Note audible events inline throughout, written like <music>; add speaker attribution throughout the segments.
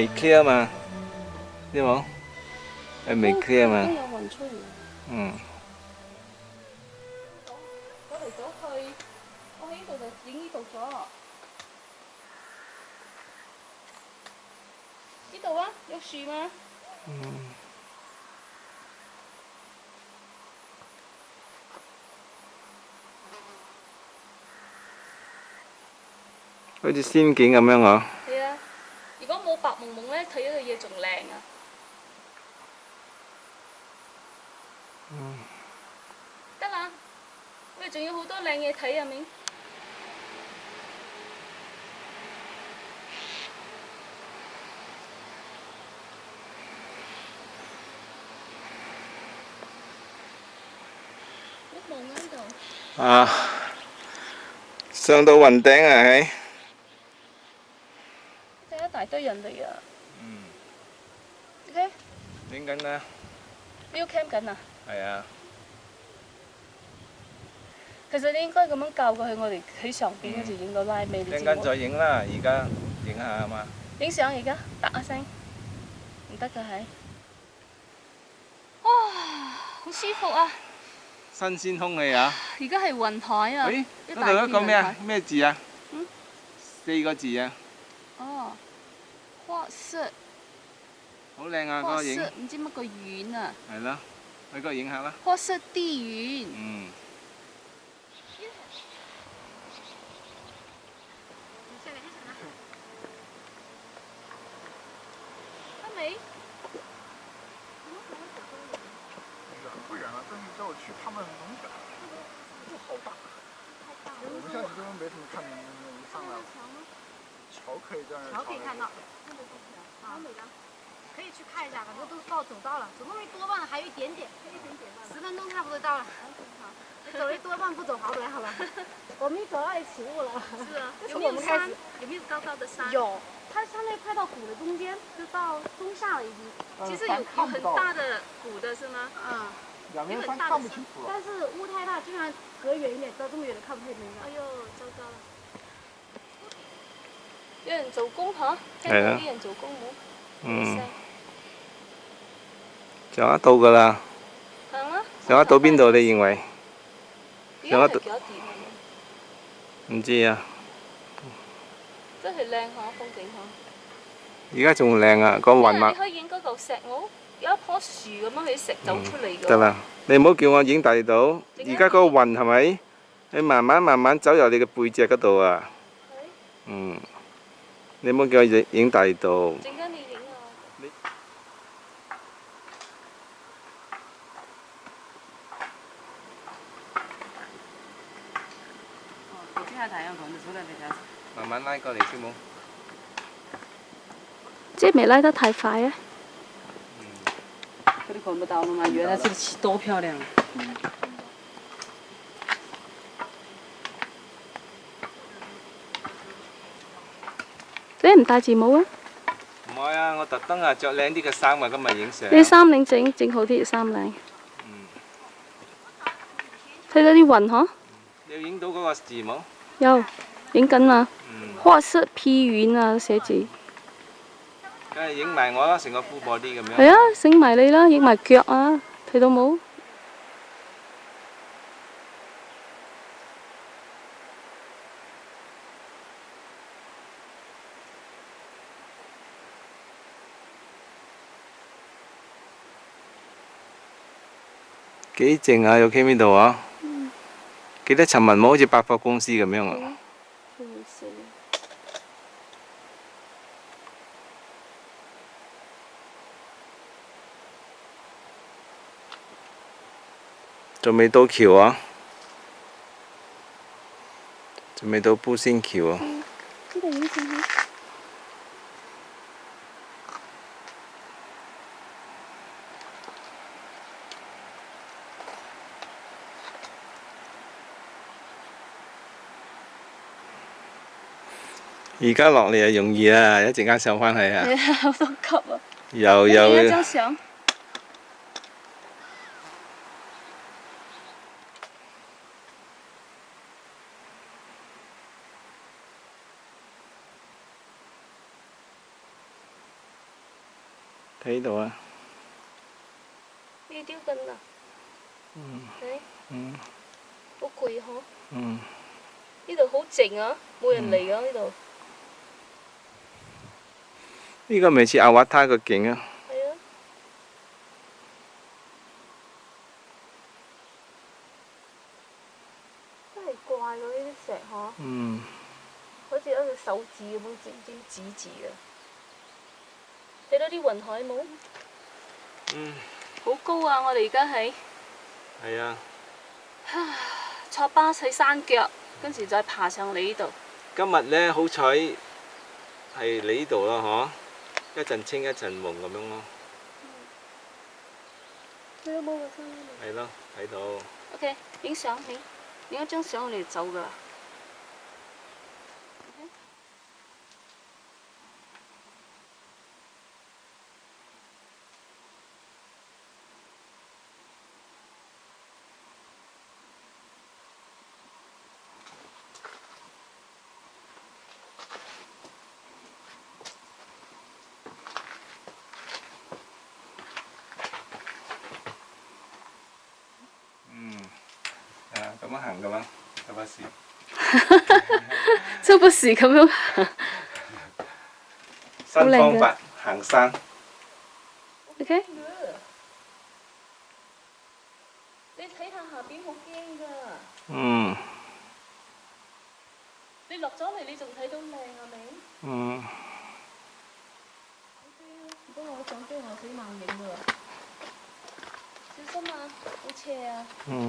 Speaker 1: mì clear mà Biết không? Em mì clear
Speaker 2: mà Ừ Yoshima. Ừ. Có chỉ à? ừ. xin kiện cảm ơn hả? thấy rồi giờ chuẩn làng à tức là bây giờ chúng hú
Speaker 1: tôi làng nghe thấy à mình à
Speaker 2: sơn tôi hoành tán rồi hả tại tôi
Speaker 1: dần
Speaker 2: thì
Speaker 1: 影紧啦
Speaker 2: ！U cam 紧啊！
Speaker 1: 系啊！
Speaker 2: 其实你应该咁样教过去我哋喺上边嗰住影到拉尾，
Speaker 1: 影
Speaker 2: 紧
Speaker 1: 再影啦，而家影下系嘛？
Speaker 2: 影相而家，答一声，唔得就系。哇，好舒服啊！
Speaker 1: 新鲜空气啊！
Speaker 2: 而家系云台啊！哎，
Speaker 1: 嗰度一个咩啊？咩字啊？四个字啊！
Speaker 2: 哦，花色。
Speaker 1: 好靚啊！嗰個影
Speaker 2: 唔知乜個雲啊！
Speaker 1: 係咯，去嗰度影下啦。
Speaker 2: 褐色啲雲。
Speaker 1: 嗯。
Speaker 2: 阿美。
Speaker 3: 遠唔遠啊？叫我去睇下龍眼。好大。太大上次都沒怎麼看到。看可以在
Speaker 4: 那。可以看到。去看一下，反正都到走到了，总共一多半了，还有一点点，十分钟差不多到了。好，走一多半，不走好来好吧。<laughs> 我们一走到也起雾了。
Speaker 2: 是啊。<laughs> 有没有山？有没有高高的山？
Speaker 4: 有。它相当于快到谷的中间，就到中下了已经。
Speaker 2: 其实有有很大的谷的是吗？
Speaker 4: 嗯。
Speaker 3: 两边看不清楚。
Speaker 4: 但是雾太大，居然隔远一点，到这么远都看不太明白。
Speaker 2: 哎呦，糟糕了！有人做工
Speaker 1: 哈，听
Speaker 2: 到有人做工没？
Speaker 1: 嗯。我到噶啦，我到边度
Speaker 2: 咧？认为我
Speaker 1: 唔知啊。
Speaker 2: 真系靓嗬，风景下。
Speaker 1: 而家仲靓啊，
Speaker 2: 个云物。可以影嗰嚿石屋，有一棵树咁样去石走出嚟。
Speaker 1: 得啦，你唔好叫我影第二度。而家嗰个云系咪？你慢慢慢慢走入你嘅背脊嗰度啊。嗯，你唔好叫我影影
Speaker 2: 第大
Speaker 5: 岛。睇下太阳光就出来啦，
Speaker 1: 慢慢拉过嚟先好。
Speaker 2: 即系咪拉得太快啊？
Speaker 5: 嗰啲看不到了嘛，原来这个旗多漂亮。
Speaker 2: 你唔戴字母啊？
Speaker 1: 唔系啊，我特登啊着靓啲嘅衫啊，今日影相。
Speaker 2: 啲衫领整整好啲，嘅衫领。嗯。睇到啲云嗬？
Speaker 1: 你要影到嗰个字母。
Speaker 2: 有影緊嘛？或是披雲啊寫字。
Speaker 1: 梗係影埋我啦，成個 full body 咁樣。
Speaker 2: 係啊，影埋你啦，影埋腳啊，睇到冇？
Speaker 1: 幾靜啊！又傾邊度啊？記得陳文武好似百貨公司咁樣啊！仲未到橋啊？仲未到布仙橋啊？而家落嚟啊容易啊，一陣間上翻去啊。
Speaker 2: 係啊，好多級啊。
Speaker 1: 又
Speaker 2: 又。一張相。
Speaker 1: 睇到啊！
Speaker 2: 要丟緊啦。
Speaker 1: 嗯。
Speaker 2: 睇。
Speaker 1: 嗯。
Speaker 2: 好攰嗬。
Speaker 1: 嗯。
Speaker 2: 呢度好靜啊，冇人嚟噶呢度。
Speaker 1: 呢個咪似阿瓦塔个景啊。
Speaker 2: 真係怪咯！呢啲石嗬。
Speaker 1: 嗯，
Speaker 2: 好似一個手指咁，好似啲指指啊！睇到啲雲海冇？
Speaker 1: 嗯，
Speaker 2: 好高啊！我哋而家喺，
Speaker 1: 係啊，<sighs>
Speaker 2: 坐巴士山腳，跟住再爬上嚟呢度。
Speaker 1: 今日咧好彩係嚟呢度咯，呵。一阵清一阵黃咁样咯。系咯，睇到。
Speaker 2: O K，影相，影影一张相我哋走噶啦。
Speaker 1: 咁啊行噶嘛，时不时，
Speaker 2: 哈 <laughs> 不时咁樣。
Speaker 1: 山峰白，行山。
Speaker 2: O K。你睇下下邊好堅噶。
Speaker 1: 嗯。
Speaker 2: 你落咗嚟，你仲睇到靚啊？你？
Speaker 1: 嗯。
Speaker 2: 唔該，我手機我先忙嘢㗎。小心啊，好斜啊。
Speaker 1: 嗯。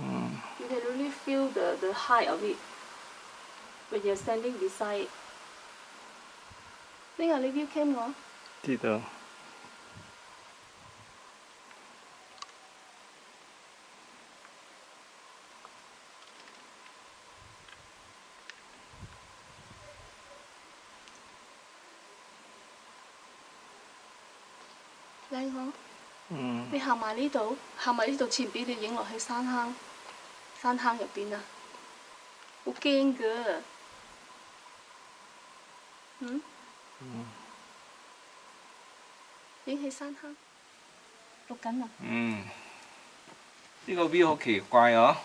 Speaker 2: Mm. You can really feel the, the height of it when you're standing beside it. Think I leave you came,
Speaker 1: no? 记
Speaker 2: 得。来，
Speaker 1: 好。
Speaker 2: 你行埋呢度，行埋呢度前边，你影落去山坑，山坑入边啊，好惊噶，嗯？影起山坑，录紧啊？
Speaker 1: 嗯，呢个 view 好奇怪哦，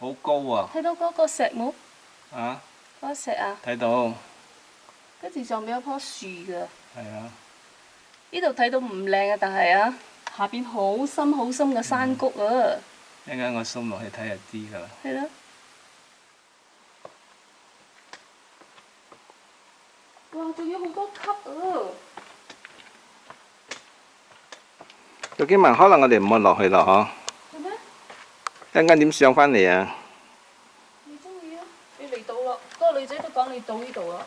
Speaker 1: 好高啊！
Speaker 2: 睇到嗰个石冇？
Speaker 1: 啊？
Speaker 2: 嗰石啊？
Speaker 1: 睇到，
Speaker 2: 跟住上面有棵树噶。
Speaker 1: 系啊。
Speaker 2: 呢度睇到唔靚啊，但係啊，下邊好深好深嘅山谷啊！
Speaker 1: 一陣間我鬆落去睇下啲㗎啦。
Speaker 2: 係咯。哇！仲有好多級啊！
Speaker 1: 杜建文，可能我哋唔好落去啦，嗬。
Speaker 2: 係咩？
Speaker 1: 一陣間點上翻嚟啊？
Speaker 2: 你中意啊？你嚟到啦，個女仔都講你到呢度啦。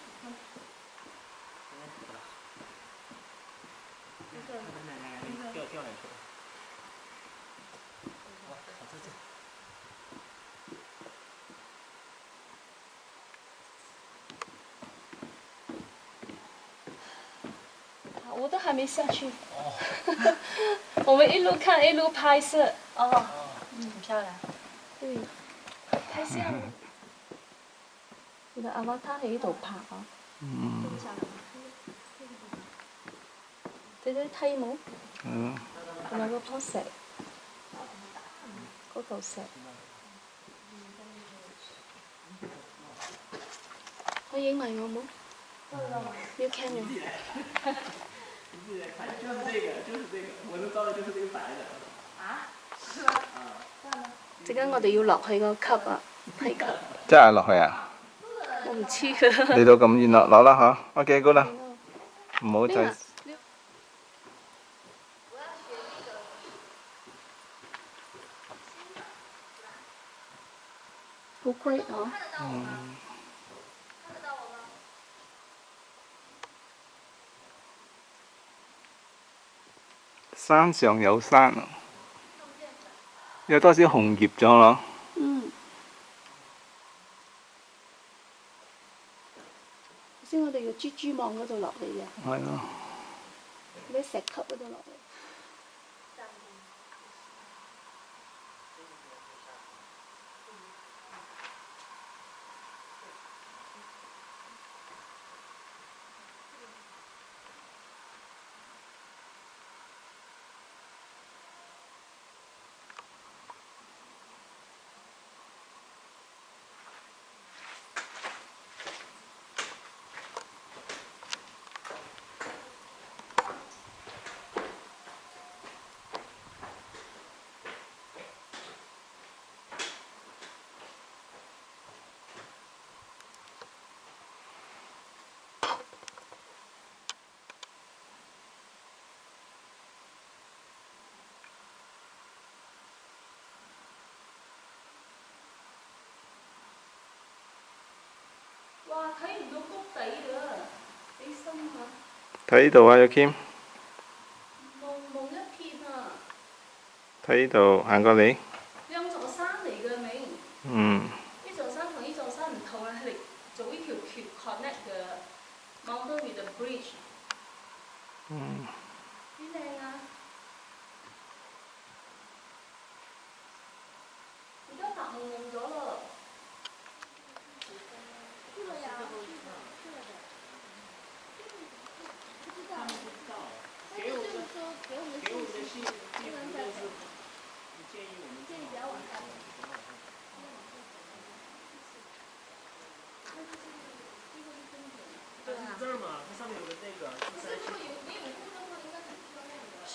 Speaker 2: 掉掉我靠，这……我都还没下去。哦，<laughs> 我们一路看一路拍摄。哦，嗯，很漂亮。对，拍阿妈她啊，啲梯冇，
Speaker 1: 係咯，
Speaker 2: 同埋個坡石，嗰嚿石，我以唔我冇，要 care 你。即刻我哋要落去個級啊！系 <laughs> 級，
Speaker 1: 真係落去啊！
Speaker 2: 我唔知噶。
Speaker 1: 嚟到咁遠，落落啦吓 OK，哥啦，唔好再。
Speaker 2: 好贵啊！
Speaker 1: 山上有山啊，有多少红叶咗咯？
Speaker 2: 先我哋要蜘蛛网嗰度落嚟嘅，
Speaker 1: 系咯，
Speaker 2: 啲石级嗰度落嚟。thấy được đúng cúc
Speaker 1: tỷ nữa. Thấy đồ ai Kim?
Speaker 2: thấy đồ hàng có lý. Ừ.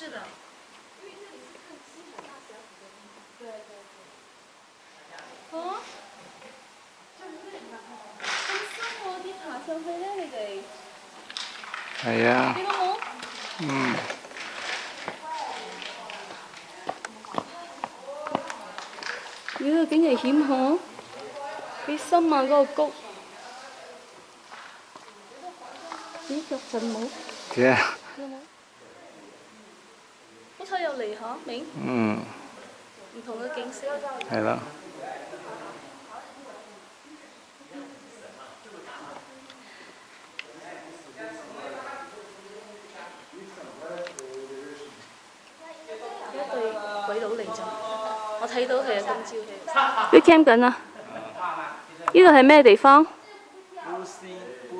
Speaker 2: 是的。因
Speaker 1: 为
Speaker 2: 那里是看西海大峡谷的
Speaker 6: 地方。对对对。哦。就是那里蛮
Speaker 4: 好的。
Speaker 2: 生活的爬山回来那个。
Speaker 1: 哎呀。
Speaker 2: 这个么？
Speaker 1: 嗯。
Speaker 2: dưới cái này hiếm hó cái
Speaker 1: sông
Speaker 2: mà gò cốc biết cho phần mũ yeah
Speaker 1: 嗯。
Speaker 2: 唔同嘅景色咯。系咯。鬼佬嚟咗，我睇到佢啊，今朝氣。w c m 啊！呢度系咩地方？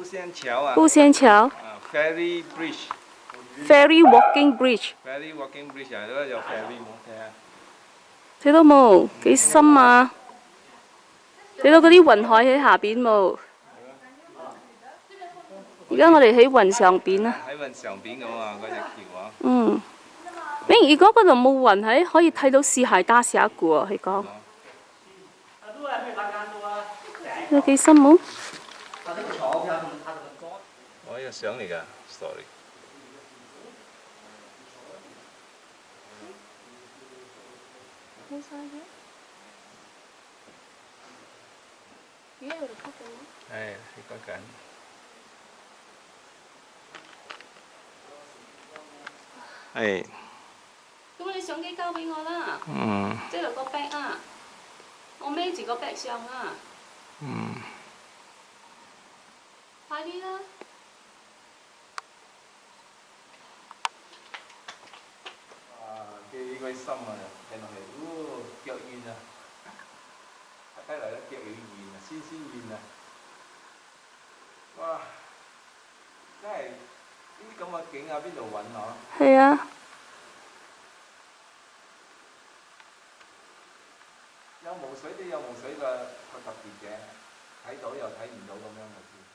Speaker 1: 仙桥啊。Ferry
Speaker 2: Walking Bridge。
Speaker 1: Ferry Walking Bridge 啊，ferry 啊。
Speaker 2: 睇到冇？幾深啊？睇到嗰啲雲海喺下邊冇？而家我哋喺雲上邊啊！
Speaker 1: 喺雲上邊咁啊，嗰只橋啊。
Speaker 2: 嗯。如果嗰度冇雲喺，可以睇到試鞋打試下鼓啊！佢講。你幾深冇？
Speaker 1: 我个相嚟
Speaker 2: 噶 s o r r y không sao
Speaker 1: hết đây thì có cảnh
Speaker 2: ấy Đúng rồi, sáng cái cao bên ngon
Speaker 1: á
Speaker 2: Ừ Đây là có bạch á Ông mê chỉ có bạch xong
Speaker 1: á
Speaker 2: Ừ Phải đi
Speaker 1: đó à, Cái quay xong rồi 係咪？哦，脚軟啊！一睇落咧，腳又軟啊，酸酸軟啊！哇，真係呢啲咁嘅景啊，邊度揾啊？
Speaker 2: 係啊，
Speaker 1: 有霧水啲，有霧水嘅個特別嘅，睇到又睇唔到咁樣嘅。